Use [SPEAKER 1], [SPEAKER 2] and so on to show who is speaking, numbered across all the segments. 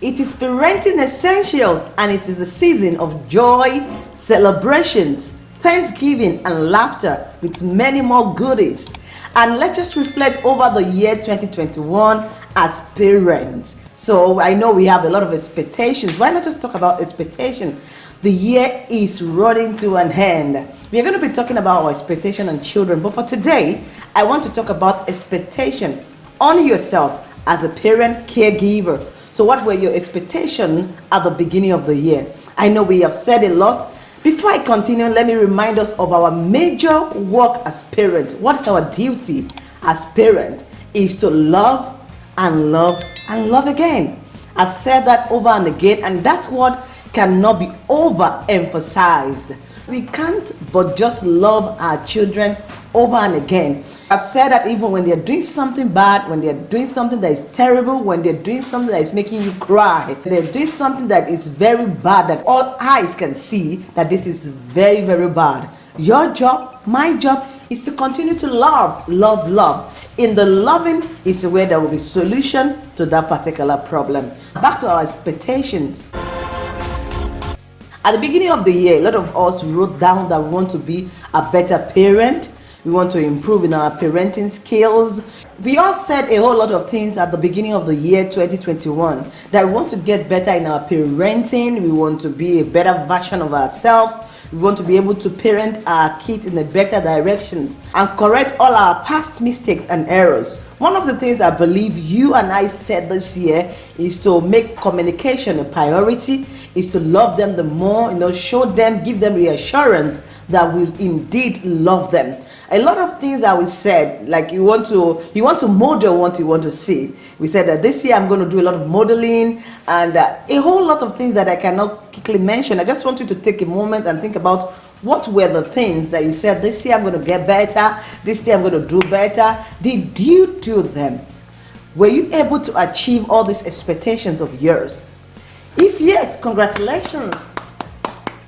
[SPEAKER 1] It is parenting essentials and it is the season of joy, celebrations, thanksgiving and laughter with many more goodies. And let's just reflect over the year 2021 as parents. So I know we have a lot of expectations. Why not just talk about expectations? The year is running to an end. We are going to be talking about our expectation on children. But for today, I want to talk about expectation on yourself as a parent caregiver. So what were your expectations at the beginning of the year? I know we have said a lot. Before I continue, let me remind us of our major work as parents. What is our duty as parents? Is to love and love and love again. I've said that over and again, and that word cannot be overemphasized. We can't but just love our children over and again. I've said that even when they're doing something bad, when they're doing something that is terrible, when they're doing something that is making you cry, they're doing something that is very bad, that all eyes can see that this is very, very bad. Your job, my job, is to continue to love, love, love. In the loving is where there will be solution to that particular problem. Back to our expectations. At the beginning of the year, a lot of us wrote down that we want to be a better parent, we want to improve in our parenting skills. We all said a whole lot of things at the beginning of the year 2021 that we want to get better in our parenting, we want to be a better version of ourselves, we want to be able to parent our kids in a better direction and correct all our past mistakes and errors. One of the things I believe you and I said this year is to make communication a priority, is to love them the more, you know, show them, give them reassurance that we indeed love them a lot of things that we said like you want to you want to model what you want to see. We said that this year i'm going to do a lot of modeling and uh, a whole lot of things that i cannot quickly mention. I just want you to take a moment and think about what were the things that you said this year i'm going to get better. This year i'm going to do better. Did you do them? Were you able to achieve all these expectations of yours? If yes congratulations.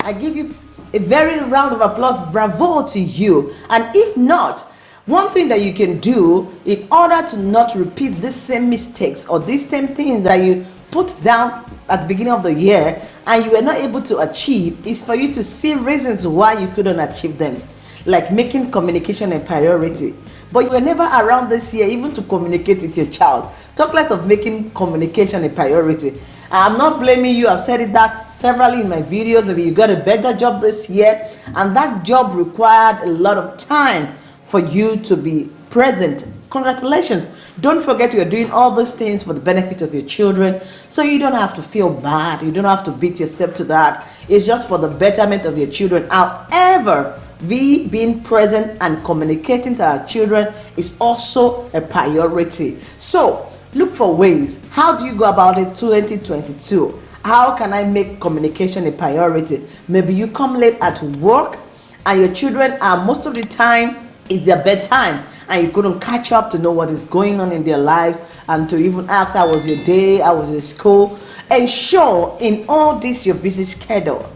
[SPEAKER 1] I give you a very round of applause bravo to you. And if not one thing that you can do in order to not repeat the same mistakes or these same things that you put down at the beginning of the year and you were not able to achieve is for you to see reasons why you couldn't achieve them like making communication a priority. But you were never around this year even to communicate with your child. Talk less of making communication a priority I'm not blaming you. I've said it that severally in my videos. Maybe you got a better job this year and that job required a lot of time for you to be present. Congratulations. Don't forget you're doing all those things for the benefit of your children so you don't have to feel bad. You don't have to beat yourself to that. It's just for the betterment of your children. However, we being present and communicating to our children is also a priority. So look for ways. How do you go about it 2022 how can i make communication a priority? Maybe you come late at work and your children are most of the time it's their bedtime and you couldn't catch up to know what is going on in their lives and to even ask how was your day? How was your school? Ensure in all this your busy schedule.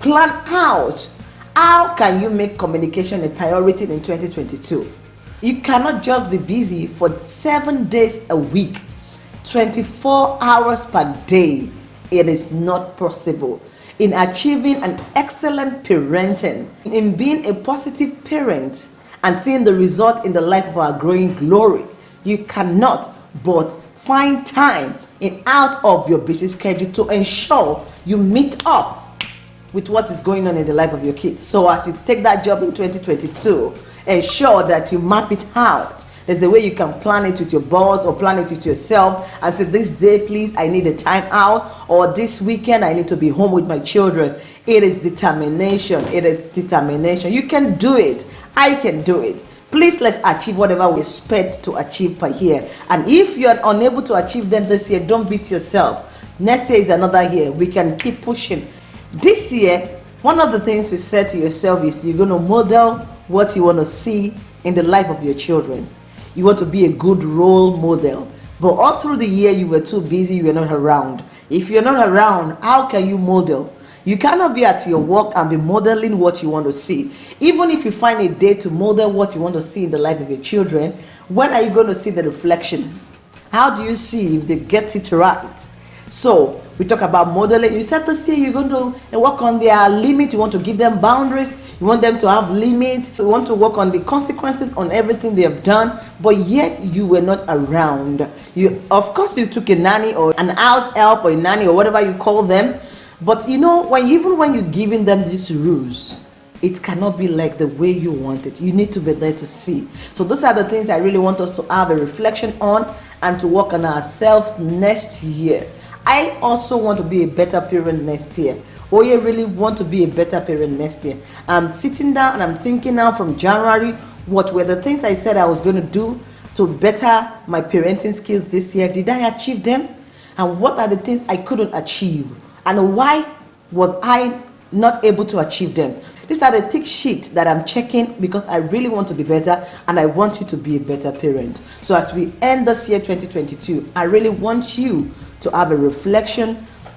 [SPEAKER 1] Plan out. How can you make communication a priority in 2022 you cannot just be busy for seven days a week, 24 hours per day. It is not possible. In achieving an excellent parenting, in being a positive parent, and seeing the result in the life of our growing glory, you cannot but find time in out of your busy schedule to ensure you meet up with what is going on in the life of your kids. So as you take that job in 2022, ensure that you map it out. There's a way you can plan it with your boss or plan it with yourself and say, this day, please, I need a time out or this weekend, I need to be home with my children. It is determination. It is determination. You can do it. I can do it. Please let's achieve whatever we expect to achieve per year. And if you are unable to achieve them this year, don't beat yourself. Next year is another year. We can keep pushing. This year, one of the things you said to yourself is you're going to model what you want to see in the life of your children. You want to be a good role model. But all through the year, you were too busy, you were not around. If you're not around, how can you model? You cannot be at your work and be modeling what you want to see. Even if you find a day to model what you want to see in the life of your children, when are you going to see the reflection? How do you see if they get it right? So we talk about modeling. You said this year you're going to work on their limit. You want to give them boundaries. You want them to have limits. You want to work on the consequences on everything they have done. But yet you were not around. You, of course, you took a nanny or an house help or a nanny or whatever you call them. But you know, when even when you're giving them these rules, it cannot be like the way you want it. You need to be there to see. So those are the things I really want us to have a reflection on and to work on ourselves next year. I also want to be a better parent next year. Oh, you really want to be a better parent next year. I'm sitting down and I'm thinking now from January, what were the things I said I was going to do to better my parenting skills this year? Did I achieve them? And what are the things I couldn't achieve? And why was I not able to achieve them? These are the tick sheet that I'm checking because I really want to be better and I want you to be a better parent. So as we end this year 2022, I really want you to have a reflection,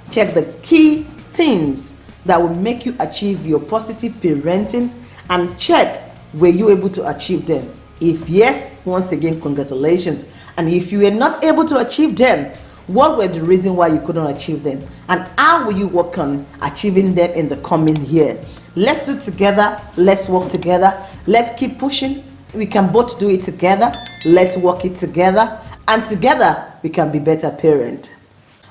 [SPEAKER 1] check the key things that will make you achieve your positive parenting and check were you able to achieve them. If yes, once again, congratulations. And if you were not able to achieve them, what were the reasons why you couldn't achieve them? And how will you work on achieving them in the coming year? Let's do together. Let's work together. Let's keep pushing. We can both do it together. Let's work it together. And together, we can be better parents.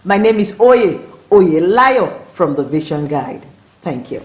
[SPEAKER 1] My name is Oye, Oye Layo from the Vision Guide. Thank you.